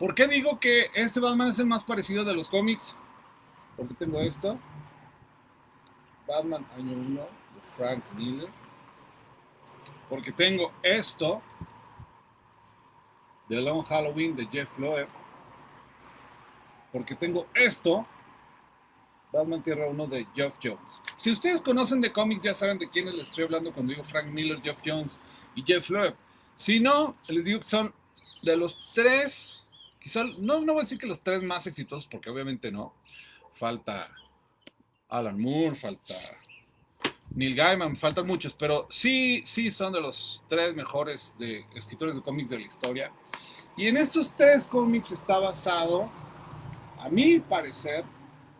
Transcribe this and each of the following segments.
¿Por qué digo que este Batman es el más parecido de los cómics? Porque tengo esto. Batman año 1 de Frank Miller. Porque tengo esto de Long Halloween de Jeff Loeb. Porque tengo esto Batman Tierra 1 de Geoff Jones. Si ustedes conocen de cómics, ya saben de quiénes les estoy hablando cuando digo Frank Miller, Geoff Jones y Jeff Loeb. Si no, les digo que son de los tres, quizá, no, no voy a decir que los tres más exitosos, porque obviamente no. Falta Alan Moore, falta Neil Gaiman, faltan muchos, pero sí, sí son de los tres mejores de, escritores de cómics de la historia. Y en estos tres cómics está basado, a mi parecer,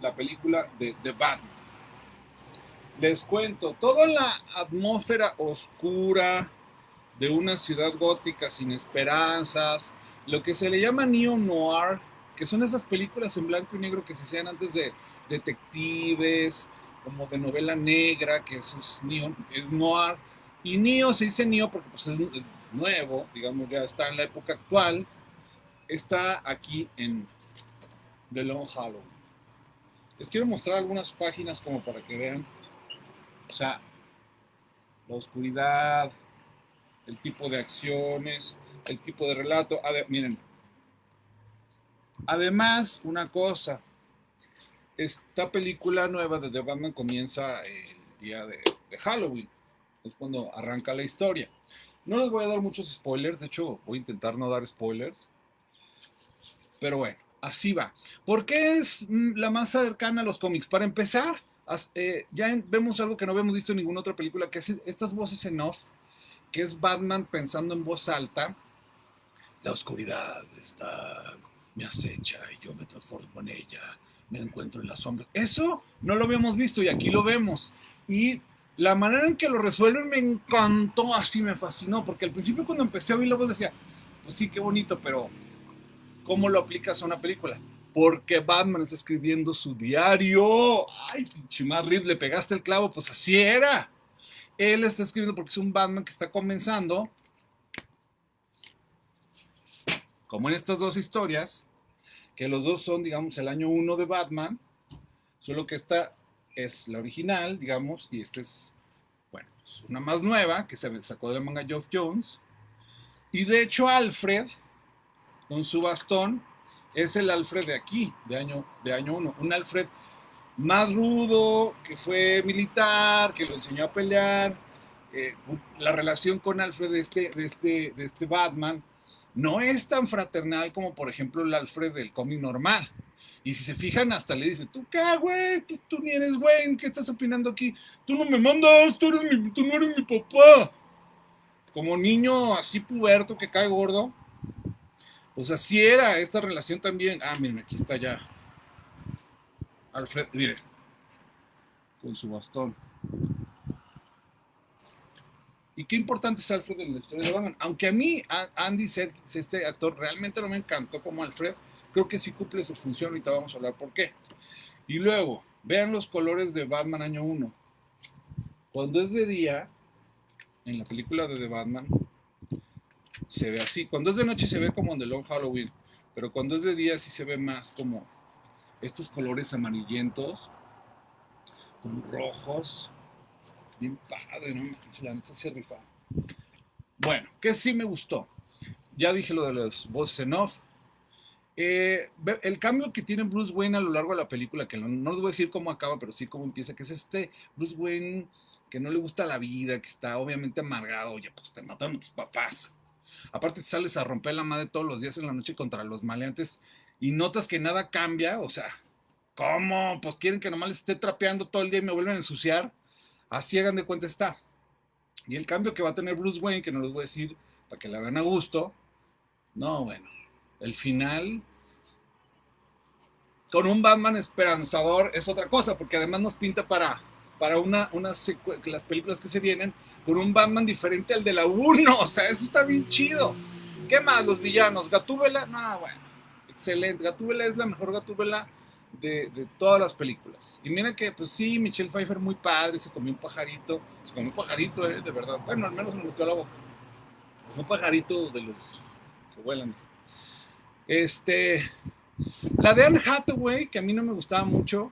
la película de The Batman. Les cuento, toda la atmósfera oscura de una ciudad gótica sin esperanzas, lo que se le llama neo-noir, que son esas películas en blanco y negro que se hacían antes de detectives, como de novela negra, que es, es noir. Y neo se dice neo porque pues, es, es, nuevo, digamos, ya está en la época actual. Está aquí en The Long Hollow. Les quiero mostrar algunas páginas como para que vean, o sea, la oscuridad, el tipo de acciones, el tipo de relato. miren, además, una cosa, esta película nueva de The Batman comienza el día de, Halloween, es cuando arranca la historia. No les voy a dar muchos spoilers, de hecho voy a intentar no dar spoilers, pero bueno así va. ¿Por qué es mm, la más cercana a los cómics? Para empezar, eh, ya vemos algo que no habíamos visto en ninguna otra película, que es estas voces en off, que es Batman pensando en voz alta. La oscuridad está, me acecha y yo me transformo en ella, me encuentro en la sombra. Eso no lo habíamos visto y aquí lo vemos. Y la manera en que lo resuelven me encantó, así me fascinó, porque al principio cuando empecé a oír la voz decía, pues sí, qué bonito, pero ¿Cómo lo aplicas a una película? Porque Batman está escribiendo su diario. Ay, pinche más le pegaste el clavo, pues así era. Él está escribiendo porque es un Batman que está comenzando. Como en estas dos historias, que los dos son, digamos, el año uno de Batman, solo que esta es la original, digamos, y esta es, bueno, pues una más nueva que se sacó de la manga Geoff Jones. Y de hecho, Alfred con su bastón es el Alfred de aquí, de año, de año. Un Alfred más rudo, que fue militar, que lo enseñó a pelear. Eh, la relación con Alfred de este, de, este, de este Batman no es tan fraternal como, por ejemplo, el Alfred del cómic normal. Y si se fijan, hasta le dice, ¿tú qué, güey? Tú, ni eres güey, ¿qué estás opinando aquí? Tú no me mandas, tú, tú no eres mi papá. Como niño así puberto que cae gordo, pues así era esta relación también. Ah, miren, aquí está ya. Alfred, mire, con su bastón. Y qué importante es Alfred en la historia de Batman. Aunque a mí, Andy Serkis, este actor, realmente no me encantó como Alfred, creo que sí cumple su función. Ahorita vamos a hablar por qué. Y luego, vean los colores de Batman año 1. Cuando es de día, en la película de The Batman, se ve así. Cuando es de noche se ve como en The Long Halloween, pero cuando es de día sí se ve más como estos colores amarillentos, con rojos. Bien padre, ¿no? Se. Bueno, ¿qué sí me gustó? Ya dije lo de las voces en off. Eh, el cambio que tiene Bruce Wayne a lo largo de la película, que no, no les voy a decir cómo acaba, pero sí cómo empieza, que es este Bruce Wayne que no le gusta la vida, que está obviamente amargado, oye, pues te mataron tus papás, Aparte te sales a romper la madre todos los días en la noche contra los maleantes y notas que nada cambia, o sea, ¿cómo? Pues quieren que nomás les esté trapeando todo el día y me vuelven a ensuciar. Así hagan de cuenta está. Y el cambio que va a tener Bruce Wayne, que no les voy a decir para que la vean a gusto, no, bueno, el final con un Batman esperanzador es otra cosa, porque además nos pinta para, para una, una las películas que se vienen con un Batman diferente al de la 1. O sea, eso está bien chido. ¿Qué más? Los villanos. Gatúbela, no, bueno, excelente. Gatúbela es la mejor Gatúbela de, de, todas las películas. Y mira que, pues sí, Michelle Pfeiffer muy padre, se comió un pajarito. Se comió un pajarito, eh, de verdad. Bueno, al menos me metió a la boca. Un pajarito de los que vuelan. Este, la de Anne Hathaway, que a mí no me gustaba mucho,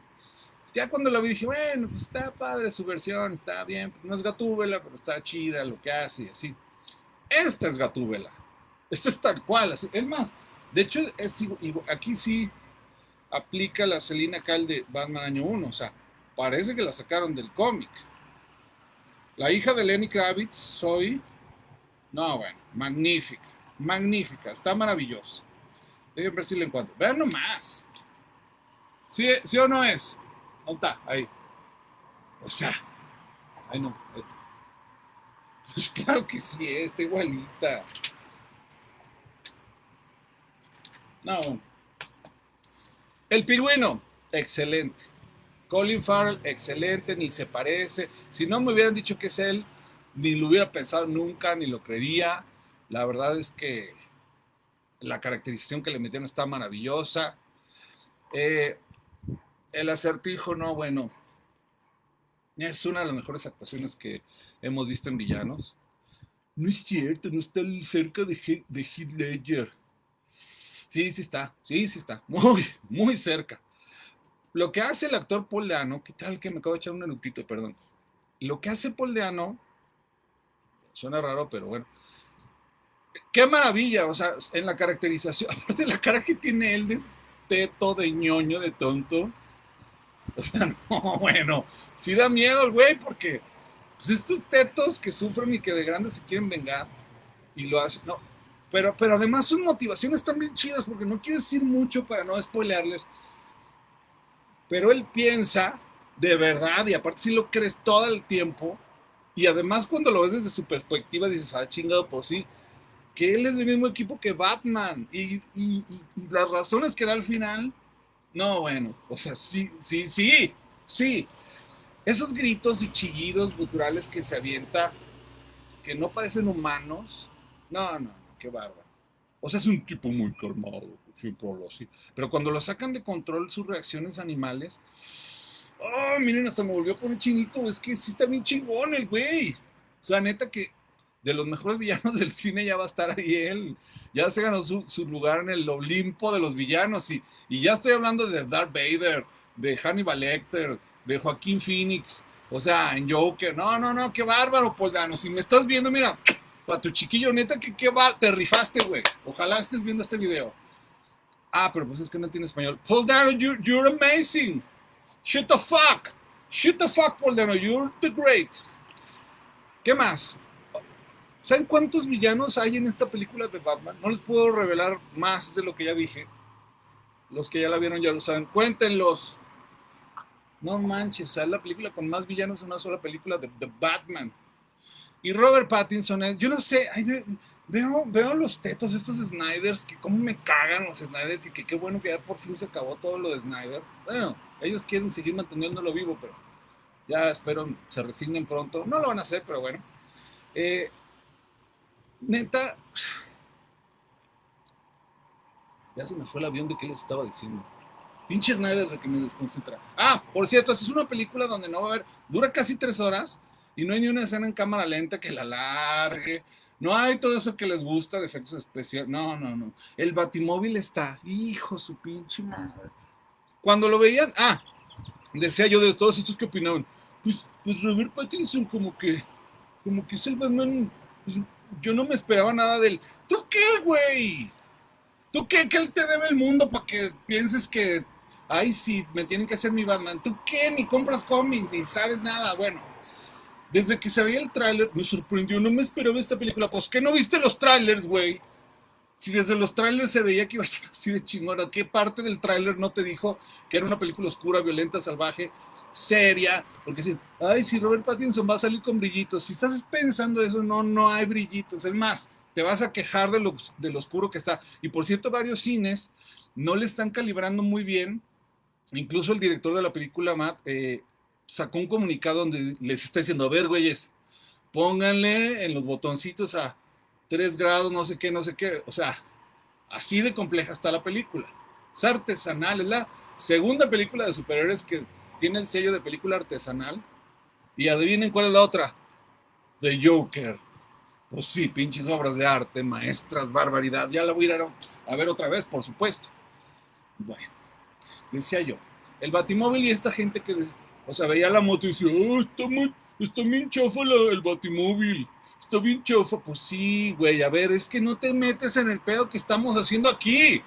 ya cuando la vi dije, bueno, pues está padre su versión, está bien, no es Gatúbela, pero está chida lo que hace y así. Esta es Gatúbela. Esta es tal cual. Así. Es más, de hecho, es, aquí sí aplica la Selina Kyle de Batman año 1. O sea, parece que la sacaron del cómic. La hija de Lenny Kravitz, soy. No, bueno, magnífica. Magnífica. Está maravillosa. Déjenme ver si la encuentro. Vean nomás. ¿Sí, ¿Sí o no es? ¿Dónde está? Ahí. O sea. Ay, no. Este. Pues claro que sí, está igualita. No. El pingüino, excelente. Colin Farrell, excelente, ni se parece. Si no me hubieran dicho que es él, ni lo hubiera pensado nunca, ni lo creería. La verdad es que la caracterización que le metieron está maravillosa. Eh, el acertijo, no, bueno, es una de las mejores actuaciones que hemos visto en villanos. No es cierto, no está cerca de, de Heath Ledger. Sí, sí está, sí, sí está, muy, muy cerca. Lo que hace el actor Paul Deano, ¿qué tal que me acabo de echar un minutito, perdón? Lo que hace Paul Deano, suena raro, pero bueno, qué maravilla, o sea, en la caracterización, aparte de la cara que tiene él de teto, de ñoño, de tonto, o sea, no, bueno, sí da miedo el güey, porque pues estos tetos que sufren y que de grandes se quieren vengar, y lo hacen, no, pero, pero además sus motivaciones están bien chidas porque no quiero decir mucho para no spoilearles. Pero él piensa de verdad y aparte si lo crees todo el tiempo. Y además cuando lo ves desde su perspectiva dices, ah, chingado, pues sí, que él es del mismo equipo que Batman. Y, y, y, las razones que da al final, no, bueno, o sea, sí, sí, sí, sí. Esos gritos y chillidos culturales que se avienta, que no parecen humanos, no, no qué bárbaro. O sea, es un tipo muy calmado, siempre lo así. Pero cuando lo sacan de control sus reacciones animales, oh, miren, hasta me volvió a poner chinito, es que sí está bien chingón el güey. O sea, neta que de los mejores villanos del cine ya va a estar ahí él. Ya se ganó su, lugar en el Olimpo de los villanos. Y, ya estoy hablando de Darth Vader, de Hannibal Lecter, de Joaquín Phoenix. O sea, en Joker. No, no, no, qué bárbaro, Poldano. Si me estás viendo, mira, para tu chiquillo, neta, que qué va, te rifaste, güey. Ojalá estés viendo este video. Ah, pero pues es que no tiene español. Paul Dano, you're, you're amazing. Shut the fuck. Shut the fuck, Paul Dano. You're the great. ¿Qué más? ¿Saben cuántos villanos hay en esta película de Batman? No les puedo revelar más de lo que ya dije. Los que ya la vieron ya lo saben. Cuéntenlos. No manches, es la película con más villanos en una sola película de The Batman. Y Robert Pattinson es, yo no sé, veo, veo los tetos, estos Snyders, que cómo me cagan los Snyders y que qué bueno que ya por fin se acabó todo lo de Snyder. Bueno, ellos quieren seguir manteniéndolo vivo, pero ya espero se resignen pronto. No lo van a hacer, pero bueno. Eh, neta, ya se me fue el avión de qué les estaba diciendo. Pinche Snyder de que me desconcentra. Ah, por cierto, es una película donde no va a haber, dura casi tres horas y no hay ni una escena en cámara lenta que la largue. No hay todo eso que les gusta de efectos especiales. No, no, no. El batimóvil está. Hijo, su pinche madre. Cuando lo veían, ah, decía yo de todos estos que opinaban. Pues, pues Robert Pattinson como que, como que es el Batman. Pues yo no me esperaba nada de él. ¿Tú qué, güey? ¿Tú qué? Que él te debe el mundo para que pienses que, ay, sí, me tienen que hacer mi Batman. ¿Tú qué? Ni compras cómics, ni sabes nada. Bueno, desde que se veía el tráiler, me sorprendió, no me esperaba esta película. Pues, ¿qué no viste los trailers, güey? Si desde los trailers se veía que iba a ser así de chingona, ¿qué parte del tráiler no te dijo que era una película oscura, violenta, salvaje, seria? Porque si, ay, si Robert Pattinson va a salir con brillitos, si estás pensando eso, no, no hay brillitos. Es más, te vas a quejar de lo, de lo oscuro que está. Y por cierto, varios cines no le están calibrando muy bien. Incluso el director de la película, Matt, eh, sacó un comunicado donde les está diciendo, a ver, güeyes, pónganle en los botoncitos a 3 grados, no sé qué, no sé qué. O sea, así de compleja está la película. Es artesanal, es la segunda película de superhéroes que tiene el sello de película artesanal. Y adivinen cuál es la otra. The Joker. Pues sí, pinches obras de arte, maestras, barbaridad. Ya la voy a ir a, ver otra vez, por supuesto. Bueno, decía yo, el batimóvil y esta gente que, o sea, veía la moto y decía, oh, está, muy, está bien chafa el batimóvil. Está bien chafa. Pues sí, güey, a ver, es que no te metes en el pedo que estamos haciendo aquí.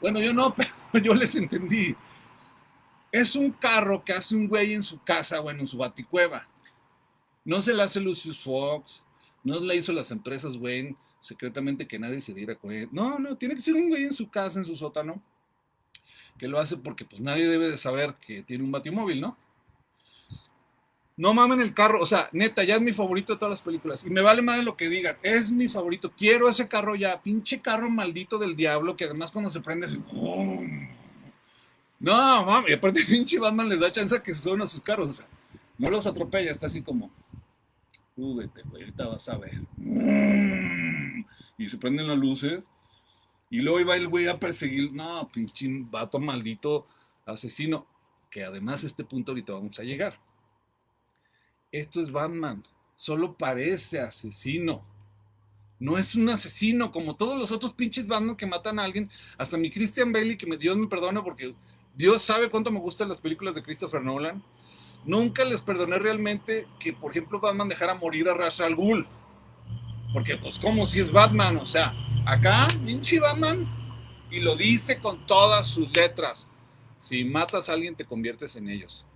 Bueno, yo no, pero yo les entendí. Es un carro que hace un güey en su casa, bueno, en su baticueva. No se le hace Lucius Fox, no le hizo las empresas, güey, secretamente que nadie se diera cuenta. No, no, tiene que ser un güey en su casa, en su sótano, que lo hace porque pues nadie debe de saber que tiene un batimóvil, ¿no? No mamen el carro, o sea, neta, ya es mi favorito de todas las películas. Y me vale más de lo que digan, es mi favorito. Quiero ese carro ya, pinche carro maldito del diablo, que además cuando se prende es... No, mami, aparte pinche Batman les da chance que se suban a sus carros, o sea, no los atropella, está así como súbete, güey, ahorita vas a ver. Y se prenden las luces. Y luego iba el güey a perseguir. No, pinche vato maldito asesino. Que además este punto ahorita vamos a llegar. Esto es Batman. Solo parece asesino. No es un asesino como todos los otros pinches Batman que matan a alguien. Hasta mi Christian Bailey, que me, Dios me perdone porque Dios sabe cuánto me gustan las películas de Christopher Nolan Nunca les perdoné realmente que, por ejemplo, Batman dejara morir a Ra's al Ghul. Porque, pues, como si es Batman? O sea, acá, pinche Batman, y lo dice con todas sus letras. Si matas a alguien, te conviertes en ellos.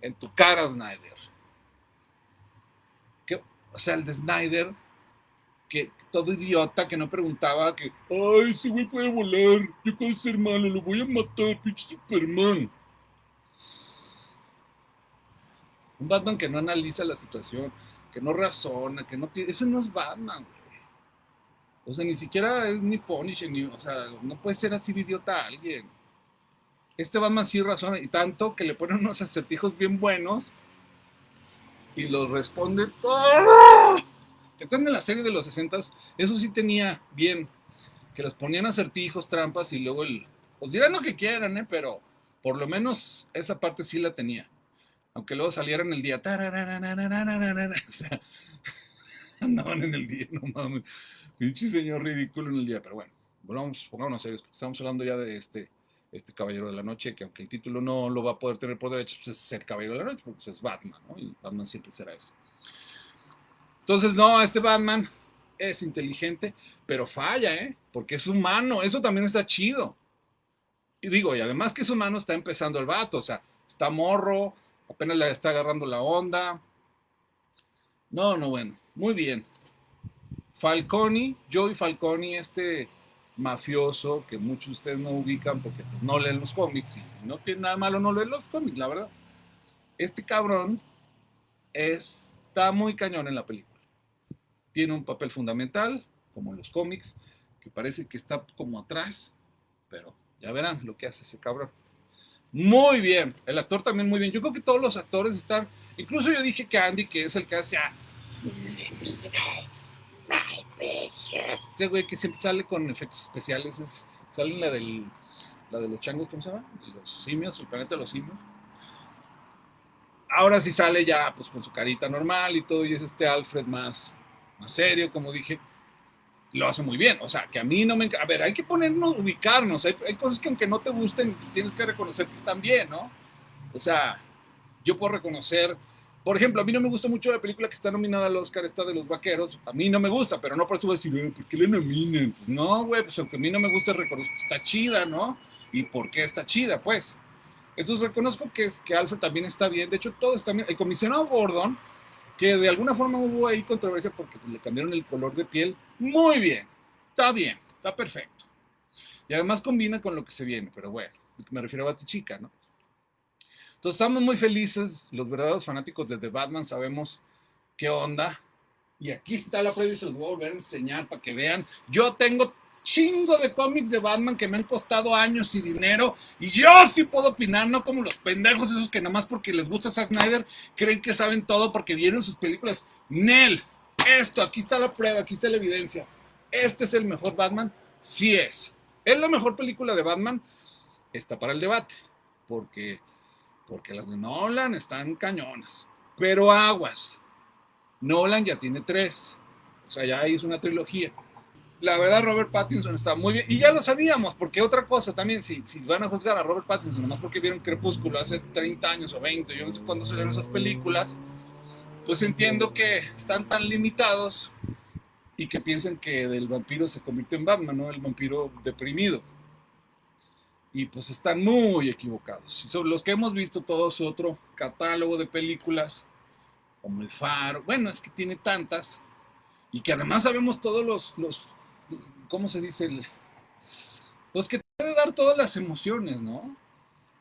En tu cara, Snyder. O sea, el de Snyder, que todo idiota que no preguntaba que, ay, ese güey puede volar, yo puedo ser malo, lo voy a matar, pinche Superman. Un Batman que no analiza la situación, que no razona, que no Ese no es Batman, güey. O sea, ni siquiera es ni Punisher, ni. O sea, no puede ser así de idiota a alguien. Este Batman sí razona, y tanto que le ponen unos acertijos bien buenos y los responde. ¿Se acuerdan de la serie de los 60 Eso sí tenía bien. Que los ponían acertijos, trampas y luego el. Pues dirán lo que quieran, ¿eh? Pero por lo menos esa parte sí la tenía aunque luego salieran el día, o sea, andaban en el día, no mames, pinche señor ridículo en el día, pero bueno, volvamos, pongámonos serios, estamos hablando ya de este, este Caballero de la Noche, que aunque el título no lo va a poder tener por derecho, pues es el Caballero de la Noche, porque es Batman, ¿no? Y Batman siempre será eso. Entonces, no, este Batman es inteligente, pero falla, ¿eh? Porque es humano, eso también está chido. Y digo, y además que es humano, está empezando el vato, o sea, está morro, apenas le está agarrando la onda. No, no, bueno, muy bien. Falconi, Joey Falconi, este mafioso que muchos de ustedes no ubican porque pues, no leen los cómics y no tiene nada malo no leer los cómics, la verdad. Este cabrón está muy cañón en la película. Tiene un papel fundamental, como en los cómics, que parece que está como atrás, pero ya verán lo que hace ese cabrón. Muy bien. El actor también muy bien. Yo creo que todos los actores están. Incluso yo dije que Andy, que es el que hace a. Ese güey que siempre sale con efectos especiales. Es, sale en la del. La de los changos, ¿cómo se llama? Los simios, el planeta de los simios. Ahora sí sale ya, pues con su carita normal y todo, y es este Alfred más, más serio, como dije lo hace muy bien. O sea, que a mí no me... A ver, hay que ponernos, ubicarnos. Hay, cosas que aunque no te gusten, tienes que reconocer que están bien, ¿no? O sea, yo puedo reconocer... Por ejemplo, a mí no me gusta mucho la película que está nominada al Oscar, esta de los vaqueros. A mí no me gusta, pero no por eso voy a decir, eh, ¿por qué le nominan? Pues no, güey, pues aunque a mí no me gusta, reconozco que está chida, ¿no? ¿Y por qué está chida? Pues. Entonces reconozco que, es, que Alfred también está bien. De hecho, todo está bien. El comisionado Gordon que de alguna forma hubo ahí controversia porque le cambiaron el color de piel. Muy bien, está bien, está perfecto. Y además combina con lo que se viene, pero bueno, me refiero a Chica, ¿no? Entonces estamos muy felices, los verdaderos fanáticos de The Batman sabemos qué onda. Y aquí está la prueba y se los voy a volver a enseñar para que vean. Yo tengo chingo de cómics de Batman que me han costado años y dinero. Y yo sí puedo opinar, no como los pendejos esos que nada más porque les gusta Zack Snyder creen que saben todo porque vieron sus películas. Nel, esto, aquí está la prueba, aquí está la evidencia. Este es el mejor Batman. Sí es. ¿Es la mejor película de Batman? Está para el debate. Porque, porque las de Nolan están cañonas. Pero aguas. Nolan ya tiene tres. O sea, ya hizo una trilogía. La verdad, Robert Pattinson está muy bien. Y ya lo sabíamos, porque otra cosa también, si, si van a juzgar a Robert Pattinson, nomás porque vieron Crepúsculo hace 30 años o 20, yo no sé cuándo salieron esas películas, pues entiendo que están tan limitados y que piensen que del vampiro se convierte en Batman, ¿no? El vampiro deprimido. Y pues están muy equivocados. Y son los que hemos visto todo su otro catálogo de películas, como El Faro, bueno, es que tiene tantas, y que además sabemos todos los, los ¿cómo se dice? El, pues que puede dar todas las emociones, ¿no?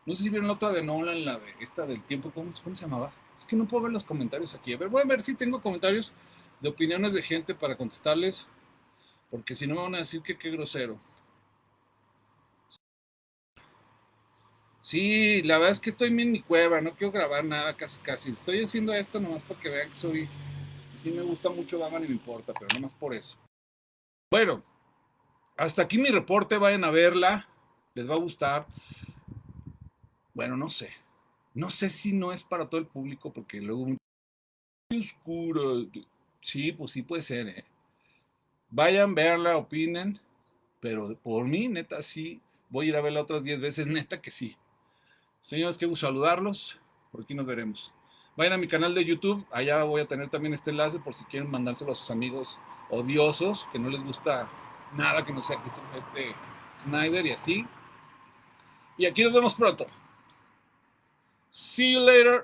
No sé si vieron la otra de Nolan, la de esta del tiempo, ¿cómo, ¿cómo se llamaba? Es que no puedo ver los comentarios aquí. A ver, voy a ver si tengo comentarios de opiniones de gente para contestarles, porque si no me van a decir que qué grosero. Sí, la verdad es que estoy en mi cueva, no quiero grabar nada casi casi. Estoy haciendo esto nomás para que vean que soy... Sí me gusta mucho Batman y me importa, pero nomás por eso. Bueno, hasta aquí mi reporte, vayan a verla, les va a gustar. Bueno, no sé. No sé si no es para todo el público, porque luego oscuro. Sí, pues sí puede ser, ¿eh? Vayan, verla, opinen, pero por mí, neta, sí, voy a ir a verla otras 10 veces, neta que sí. Señores, qué gusto saludarlos, por aquí nos veremos. Vayan a mi canal de YouTube, allá voy a tener también este enlace por si quieren mandárselo a sus amigos odiosos, que no les gusta nada que no sea este Snyder y así. Y aquí nos vemos pronto. See you later.